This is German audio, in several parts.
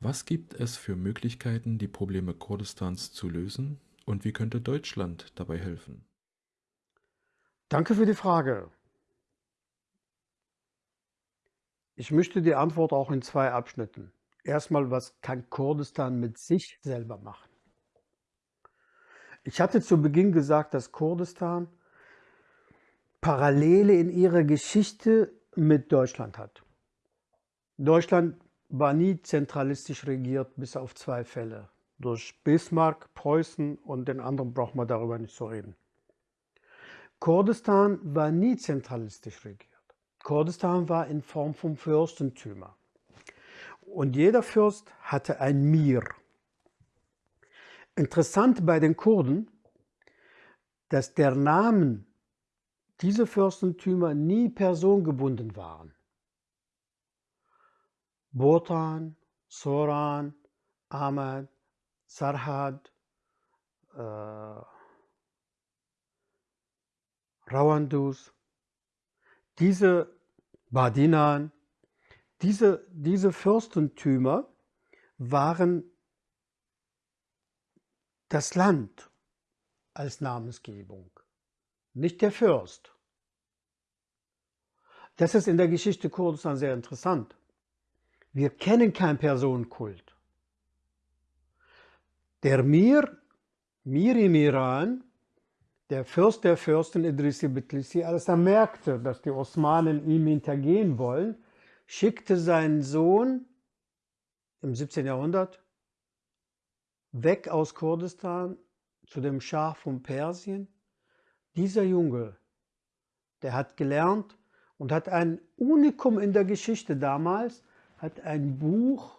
Was gibt es für Möglichkeiten, die Probleme Kurdistans zu lösen und wie könnte Deutschland dabei helfen? Danke für die Frage. Ich möchte die Antwort auch in zwei Abschnitten. Erstmal, was kann Kurdistan mit sich selber machen? Ich hatte zu Beginn gesagt, dass Kurdistan Parallele in ihrer Geschichte mit Deutschland hat. Deutschland war nie zentralistisch regiert, bis auf zwei Fälle. Durch Bismarck, Preußen und den anderen braucht man darüber nicht zu reden. Kurdistan war nie zentralistisch regiert. Kurdistan war in Form von Fürstentümer. Und jeder Fürst hatte ein Mir. Interessant bei den Kurden, dass der Namen dieser Fürstentümer nie personengebunden waren. Botan, Soran, Ahmad, Sarhad, äh, Rawandus, diese Badinan, diese, diese Fürstentümer waren das Land als Namensgebung, nicht der Fürst. Das ist in der Geschichte Kurdistan sehr interessant. Wir kennen keinen Personenkult. Der Mir, Mir im Iran, der Fürst der Fürsten Idrisi Bitlisi, als er merkte, dass die Osmanen ihm hintergehen wollen, schickte seinen Sohn im 17. Jahrhundert weg aus Kurdistan zu dem Schah von Persien. Dieser Junge, der hat gelernt und hat ein Unikum in der Geschichte damals, hat ein Buch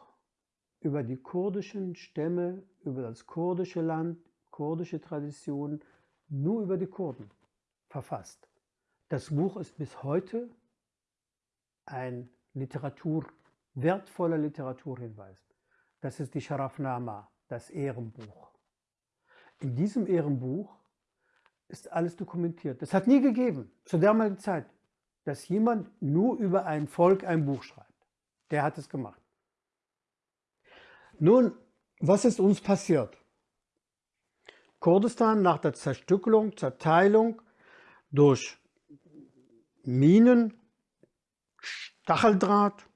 über die kurdischen Stämme, über das kurdische Land, kurdische Traditionen, nur über die Kurden verfasst. Das Buch ist bis heute ein Literatur, wertvoller Literaturhinweis. Das ist die Sharafnama, das Ehrenbuch. In diesem Ehrenbuch ist alles dokumentiert. Das hat nie gegeben, zu damaligen Zeit, dass jemand nur über ein Volk ein Buch schreibt. Der hat es gemacht. Nun, was ist uns passiert? Kurdistan nach der Zerstückelung, Zerteilung durch Minen, Stacheldraht,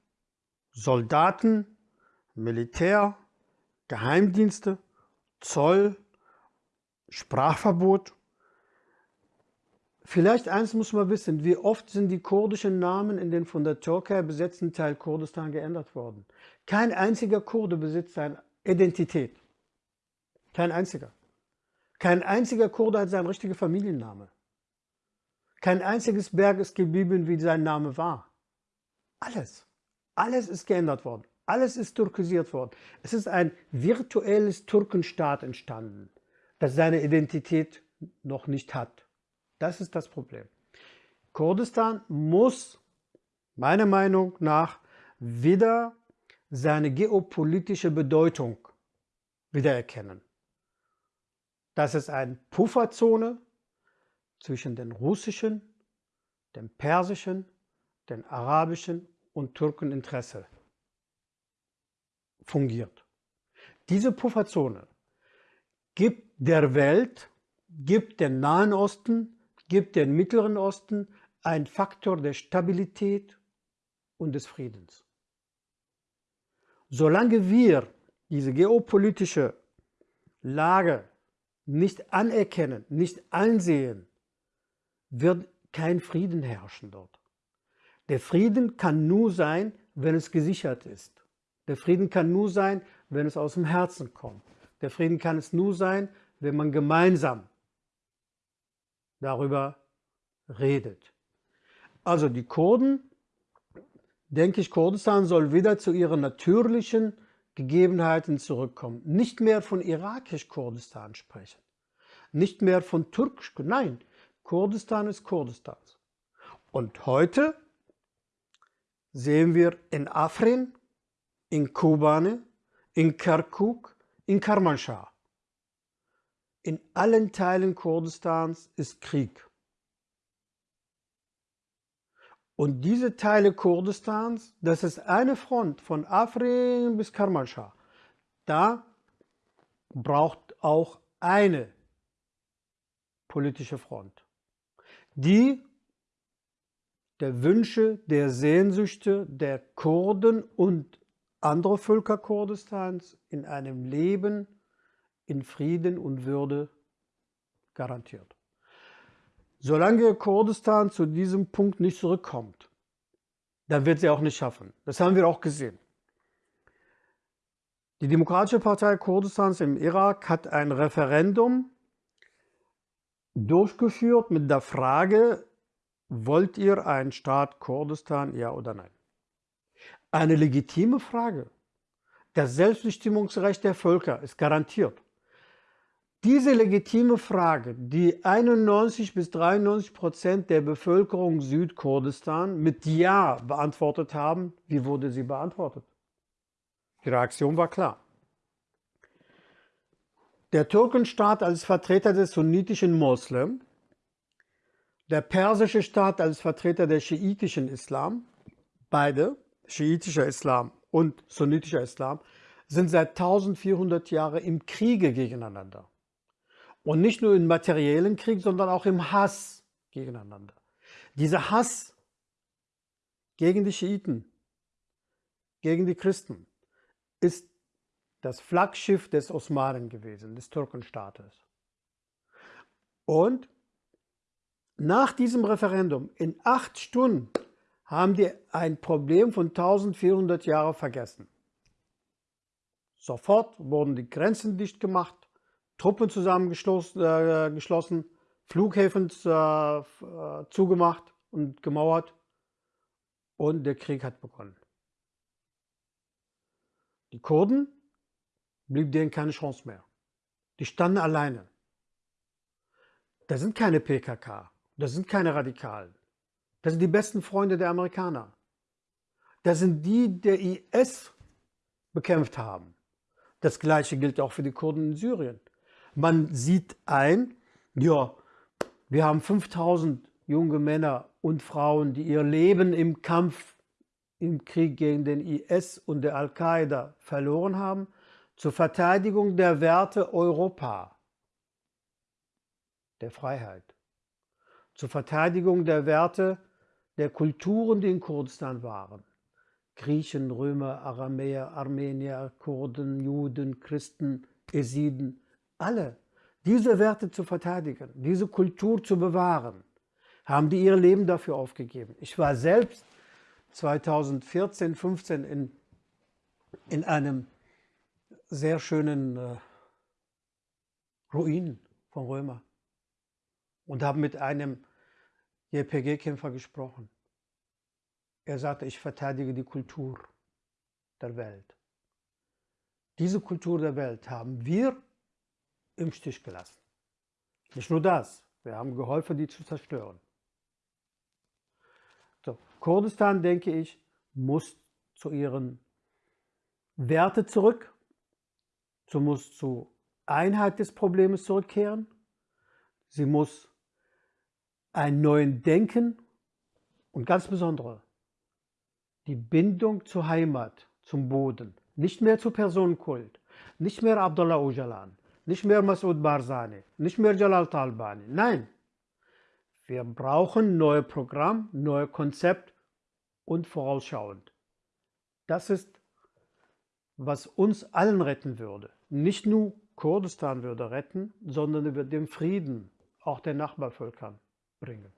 Soldaten, Militär, Geheimdienste, Zoll, Sprachverbot, Vielleicht eins muss man wissen, wie oft sind die kurdischen Namen in den von der Türkei besetzten Teil Kurdistan geändert worden. Kein einziger Kurde besitzt seine Identität. Kein einziger. Kein einziger Kurde hat seinen richtigen Familienname. Kein einziges Berg ist geblieben, wie sein Name war. Alles. Alles ist geändert worden. Alles ist türkisiert worden. Es ist ein virtuelles Türkenstaat entstanden, das seine Identität noch nicht hat. Das ist das Problem. Kurdistan muss meiner Meinung nach wieder seine geopolitische Bedeutung wiedererkennen. Das ist eine Pufferzone zwischen den russischen, dem persischen, den arabischen und Türkeninteresse fungiert. Diese Pufferzone gibt der Welt, gibt dem Nahen Osten gibt den Mittleren Osten ein Faktor der Stabilität und des Friedens. Solange wir diese geopolitische Lage nicht anerkennen, nicht ansehen, wird kein Frieden herrschen dort. Der Frieden kann nur sein, wenn es gesichert ist. Der Frieden kann nur sein, wenn es aus dem Herzen kommt. Der Frieden kann es nur sein, wenn man gemeinsam darüber redet. Also die Kurden, denke ich, Kurdistan soll wieder zu ihren natürlichen Gegebenheiten zurückkommen. Nicht mehr von irakisch-Kurdistan sprechen. Nicht mehr von türkisch, nein, Kurdistan ist Kurdistan. Und heute sehen wir in Afrin, in Kobane, in Kirkuk, in Karmanshah in allen Teilen Kurdistans ist Krieg. Und diese Teile Kurdistans, das ist eine Front von Afrin bis Karmanshah. da braucht auch eine politische Front, die der Wünsche, der Sehnsüchte der Kurden und anderer Völker Kurdistans in einem Leben in Frieden und Würde garantiert. Solange Kurdistan zu diesem Punkt nicht zurückkommt, dann wird sie auch nicht schaffen. Das haben wir auch gesehen. Die Demokratische Partei Kurdistans im Irak hat ein Referendum durchgeführt mit der Frage, wollt ihr einen Staat Kurdistan, ja oder nein? Eine legitime Frage. Das Selbstbestimmungsrecht der Völker ist garantiert. Diese legitime Frage, die 91 bis 93 Prozent der Bevölkerung Südkurdistan mit Ja beantwortet haben, wie wurde sie beantwortet? Die Reaktion war klar. Der Türkenstaat als Vertreter des sunnitischen Moslem, der persische Staat als Vertreter des schiitischen Islam, beide, schiitischer Islam und sunnitischer Islam, sind seit 1400 Jahren im Kriege gegeneinander. Und nicht nur im materiellen Krieg, sondern auch im Hass gegeneinander. Dieser Hass gegen die Schiiten, gegen die Christen, ist das Flaggschiff des Osmanen gewesen, des Türkenstaates. Und nach diesem Referendum, in acht Stunden, haben die ein Problem von 1400 Jahren vergessen. Sofort wurden die Grenzen dicht gemacht, Truppen zusammengeschlossen, äh, Flughäfen äh, äh, zugemacht und gemauert und der Krieg hat begonnen. Die Kurden blieb denen keine Chance mehr. Die standen alleine. Das sind keine PKK, das sind keine Radikalen. Das sind die besten Freunde der Amerikaner. Das sind die, der IS bekämpft haben. Das gleiche gilt auch für die Kurden in Syrien. Man sieht ein, ja, wir haben 5000 junge Männer und Frauen, die ihr Leben im Kampf im Krieg gegen den IS und der Al-Qaida verloren haben zur Verteidigung der Werte Europa, der Freiheit, zur Verteidigung der Werte der Kulturen, die in Kurdistan waren. Griechen, Römer, Aramäer, Armenier, Kurden, Juden, Christen, Esiden, alle diese Werte zu verteidigen, diese Kultur zu bewahren, haben die ihr Leben dafür aufgegeben. Ich war selbst 2014, 15 in, in einem sehr schönen äh, Ruinen von Römer und habe mit einem JPG-Kämpfer gesprochen. Er sagte, ich verteidige die Kultur der Welt. Diese Kultur der Welt haben wir im Stich gelassen. Nicht nur das, wir haben geholfen, die zu zerstören. So, Kurdistan, denke ich, muss zu ihren Werte zurück, Sie muss zur Einheit des Problems zurückkehren. Sie muss einen neuen Denken und ganz besonders die Bindung zur Heimat, zum Boden, nicht mehr zu Personenkult, nicht mehr Abdullah Öcalan, nicht mehr Masoud Barzani, nicht mehr Jalal Talbani. Nein, wir brauchen neue Programm, neue Konzept und vorausschauend. Das ist was uns allen retten würde. Nicht nur Kurdistan würde retten, sondern über den Frieden auch den Nachbarvölkern bringen.